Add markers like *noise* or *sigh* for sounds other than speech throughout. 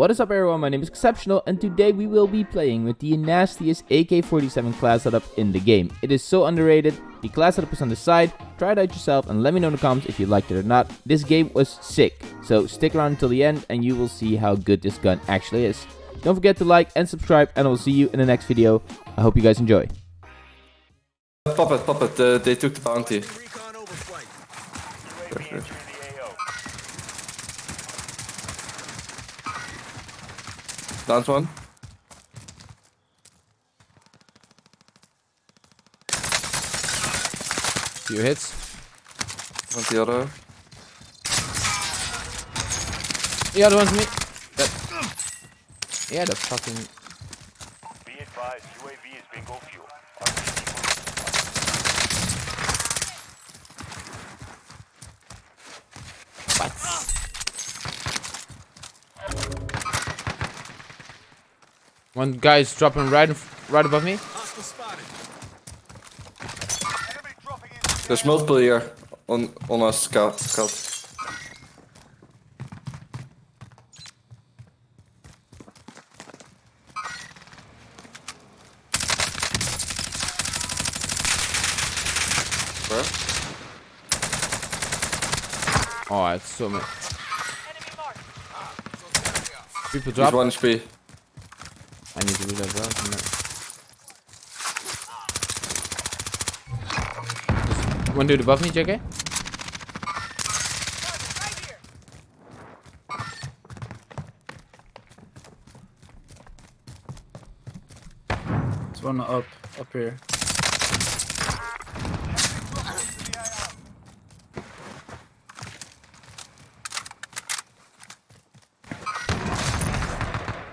What is up everyone, my name is Exceptional and today we will be playing with the nastiest AK-47 class setup in the game. It is so underrated, the class setup is on the side, try it out yourself and let me know in the comments if you liked it or not. This game was sick, so stick around until the end and you will see how good this gun actually is. Don't forget to like and subscribe and I will see you in the next video. I hope you guys enjoy. Pop it, pop it, uh, they took the bounty. Down one. Few hits. On the other. The other one's me. Yeah, the fucking... Be advised, UAV is bingo fuel. What? One guy is dropping right, in right above me. Enemy dropping into There's multiple here on on us scout. scout. Where? Oh, it's so much. People He's drop. one HP. I need to do that well. Just one dude above me, JK. There's one up, up here.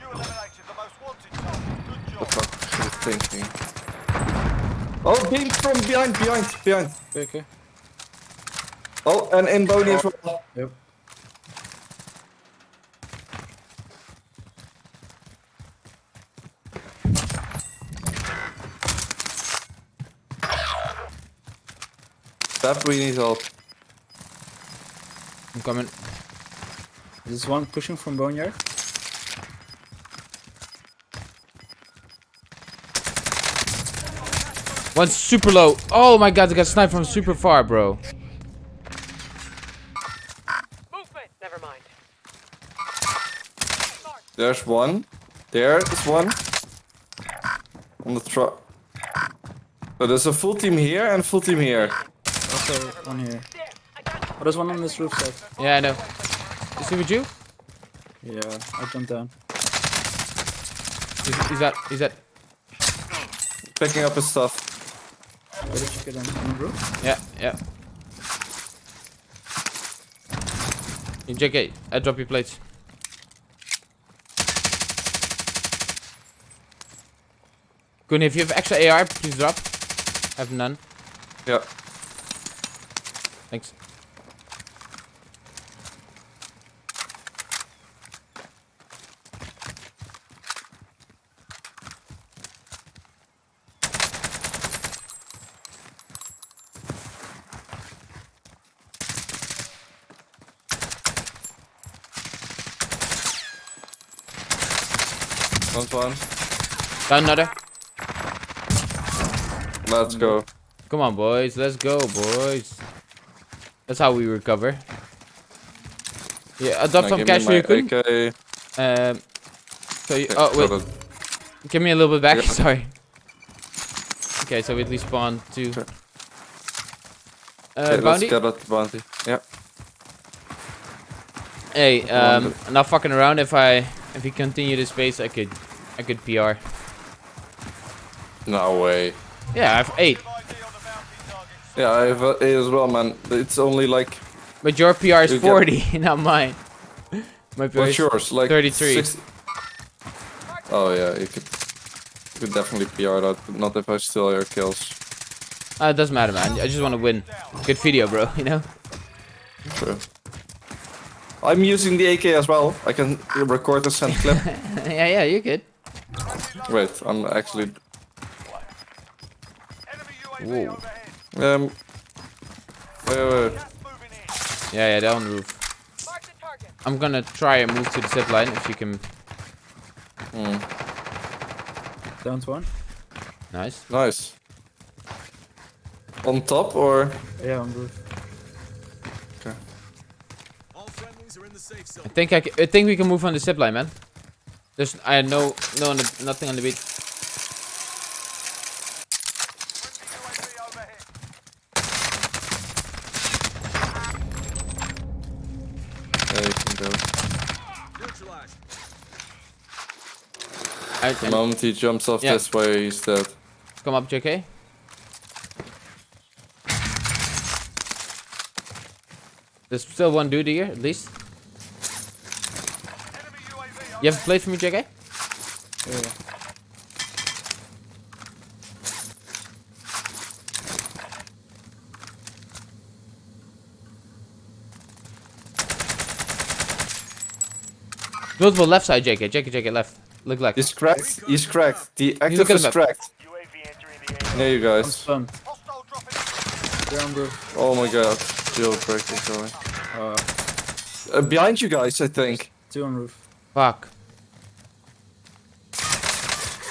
You eliminated the most wanted target. Good What job. the he thinking? Oh, beam from behind, behind, behind. Okay, okay. Oh, and in Boney as well. Yep. That we need help. I'm coming. Is this one pushing from Boneyard. One's super low. Oh my god, I got sniped from super far, bro. Movement. Never mind. There's one. There is one. On the truck. So oh, there's a full team here and full team here. Also one here. Oh, there's one on this roof side. Yeah, I know. Is he with you? Yeah, I jumped down. He's, he's that. He's that. Picking up his stuff. Where did you get on, on the roof? Yeah, yeah. Hey, JK, I drop your plates. Kun, if you have extra AR, please drop. I have none. Yeah. Thanks. One one. Got another. Let's go. Come on, boys. Let's go, boys. That's how we recover. Yeah, adopt some cash for me you, Kun. my Um, so you, oh wait, give me a little bit back. Yeah. *laughs* Sorry. Okay, so we at least spawn two. Sure. Uh, Okay, let's get bounty. Yeah. Hey, um, Wonder- not fucking around. If I if we continue this pace, I could I good PR. No way. Yeah, I have eight, ID on the bounty targets. Yeah, I have A as well, man. It's only like but your PR is You get- 40, *laughs* not mine. My PR what's is yours? Like 33. 60 Oh yeah, you could you could definitely PR that, but not if I steal your kills. Uh, it doesn't matter, man. I just want to win. Good video, bro. *laughs* You know. True. I'm using the AK as well. I can record a send clip. *laughs* yeah, yeah, you're good. Wait, I'm actually Enemy Whoa. um. Wait, wait, wait. Gas moving in. Yeah, yeah, they're the roof. Mark the target. I'm gonna try and move to the zip line if you can. Hmm. Down one. Nice. Nice. On top or? Yeah, on roof. Okay. I think I, ca- I think we can move on the zip line, man. There's I had no no on the, nothing on the beat. UAV overhead. Can go. I, The moment he jumps off Yeah. this way, he's dead. come up, JK. There's still one dude here, at least. Enemy UAV You have a plate for me, JK? Yeah. Multiple left side, JK. JK, JK, left. Look like. He's cracked. He's cracked. The active is the cracked. UAV entering the area. There you I'm guys. stunned. Hostile dropping. They're on roof. Oh my god. Shield breaking going. Uh, Uh, behind you guys, I think. two on roof. Fuck.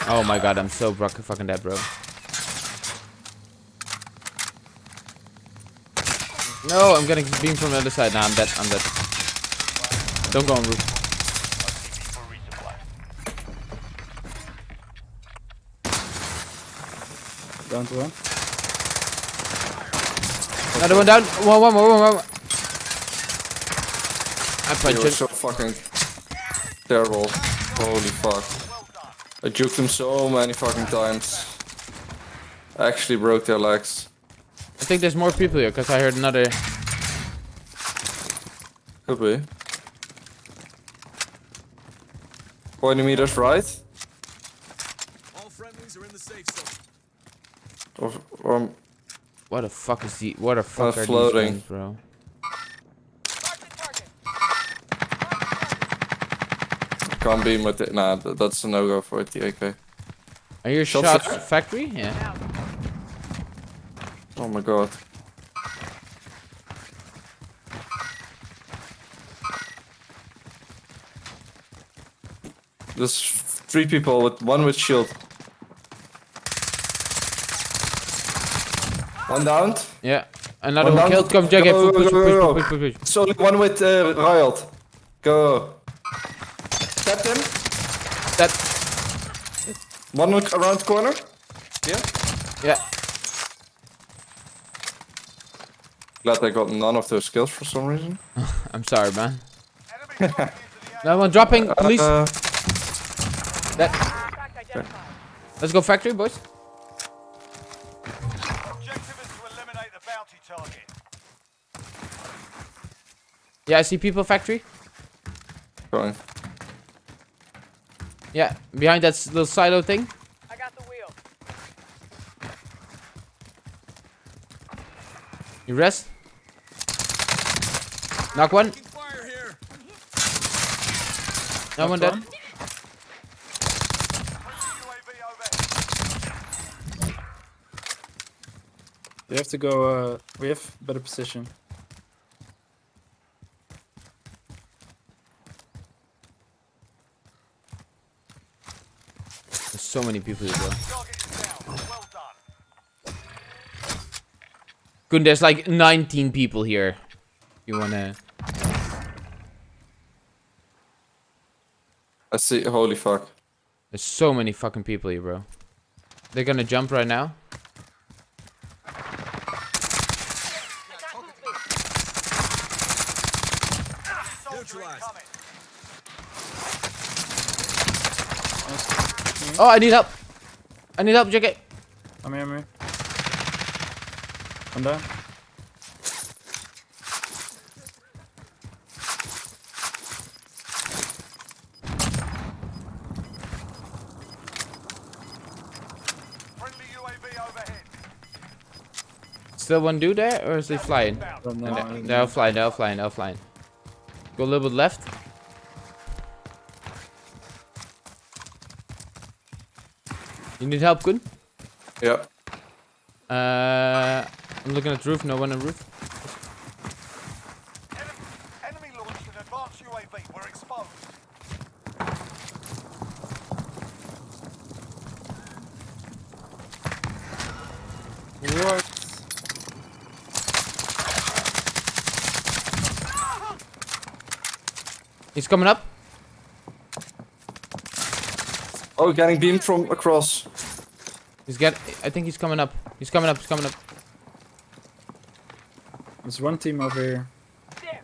Oh my god, I'm so broken fucking dead, bro. No, I'm getting beamed from the other side. Nah, I'm dead. I'm dead. Don't go on roof. RTB for resupply. Down to one. Another one down. One, one more, one more. I You punched him. so fucking terrible. Holy fuck. I juked them so many fucking times. I actually broke their legs. I think there's more people here because I heard another. Could be. 20 meters right. All friendlies are in the safe zone. Or, or um, What the fuck is the? What the fuck are floating. these guns, bro? Can't beam with it. Nah, that's a no-go for it, the AK. Are your Shots shots there? factory? Yeah. Oh my god. There's three people with one with shield. One down. Yeah. Another One one killed. Come. Go, Push, push, push, push, push, push, push. So one with uh, Riot. Go. Tap him. That. One look around the corner. Yeah. Yeah. Glad I got none of those skills for some reason. *laughs* I'm sorry, man. Enemy dropping into the area. Another one dropping. Police. Uh, that. Fact identified. Let's go factory, boys. Objective is to eliminate the bounty target. Yeah, I see people factory. going. Yeah, behind that s- little silo thing. I got the wheel. You rest. Knock one. Fire here. No one dead. one. UAV overhead. We have to go. Uh, we have better position. There's so many people here, bro. Target is down. Well done. Good, there's like 19 people here. You wanna? I see. Holy fuck. There's so many fucking people here, bro. They're gonna jump right now. Oh, I need help. I need help, JK. I'm here, I'm here. One down. Friendly UAV overhead. Still one dude there, or is he flying? Inbound. Don't. They're, they're all flying. They're all flying. They're all flying. Go a little bit left. You need help, Kun? Yeah. Uh, I'm looking at roof. No one on roof. Enemy, enemy launched an advanced UAV. We're exposed. What? He's coming up. Oh, getting beamed from across. He's get. I think he's coming up. He's coming up. He's coming up. There's one team over here. There.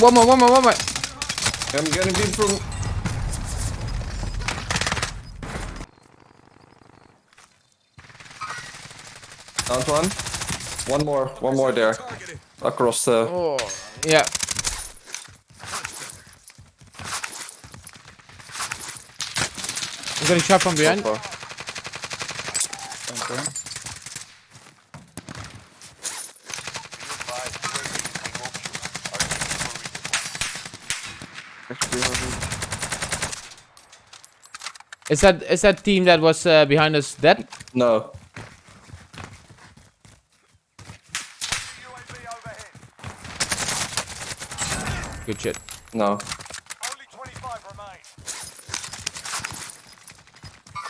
One more. One more. One more. I'm getting beamed from. Down one. One more. One more there. Across the. Oh. Yeah. Getting shot from behind. Sofa. Okay. Be advised, UAV is being overviewed. RTB for resupply. Is that is that team that was uh, behind us dead? No. Good shit. No.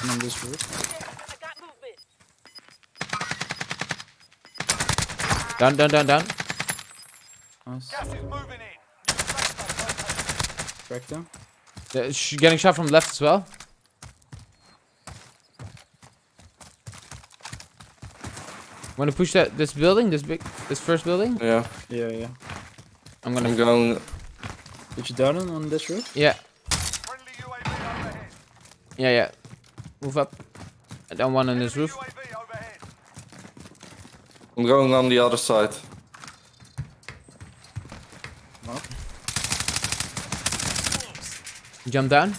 I'm on this roof. there. I got movement. Down, down, down, down. Nice. Gas is moving in. New safe zone. Crack them. Uh, sh- getting shot from left as well. Want to push that this building, this big, this first building? Yeah. Yeah, yeah. I'm gonna. I'm going. Did you down him on this roof? Yeah, Friendly UAV overhead. yeah, yeah. Move up. I don't want on this roof. I'm going on the other side. Knock. Jump down.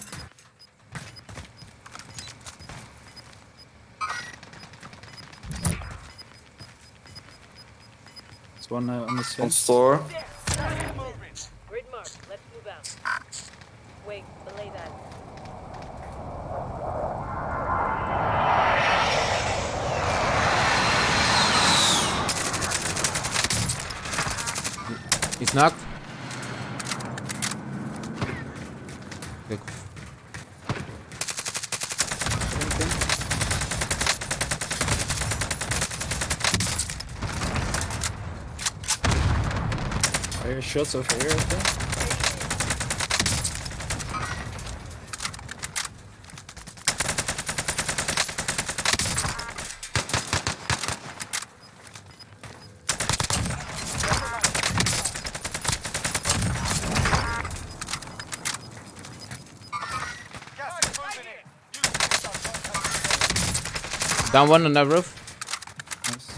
There's one uh, on the On side. store. There. Gas is moving. Grid mark. Let's move out. Wait. Belay that. He's knocked. Shots over here, I think. Gas is moving in. New safe zone located. Down one on that roof. Nice.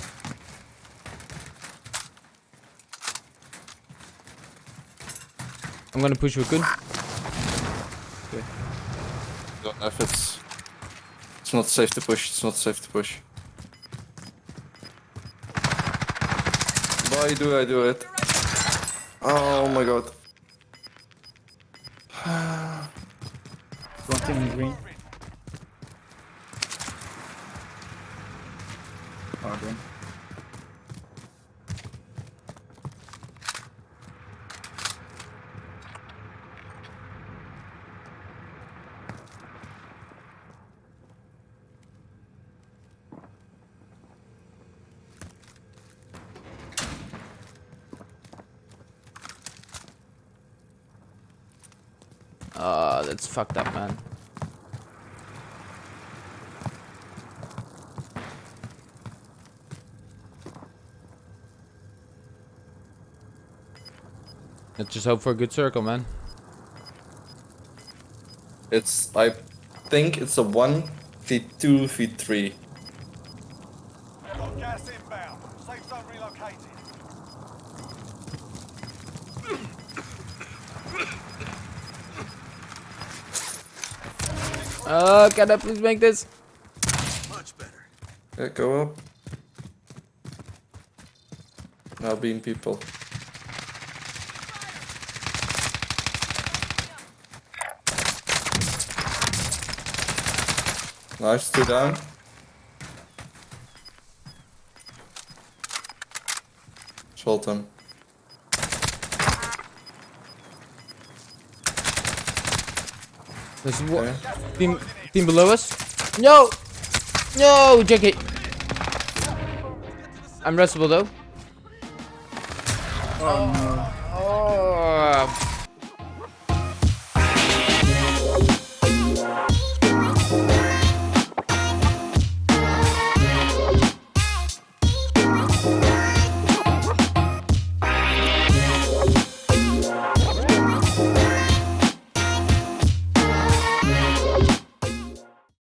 I'm gonna push Raccoon. Don't know if it's. It's not safe to push. It's not safe to push. Why do I do it? Oh my god. *sighs* One team in green. Green. Uh, that's fucked up, man. Let's just hope for a good circle, man. It's. I think it's a 1 feet 2 feet 3. Got gas inbound. Safe zone relocated. Uh, can I please make this? Much better. Yeah, go up. Now beam people. Nice, two down. Shot him. There's one Okay. team, Team below us. No! No, JK. I'm restable though. Oh no.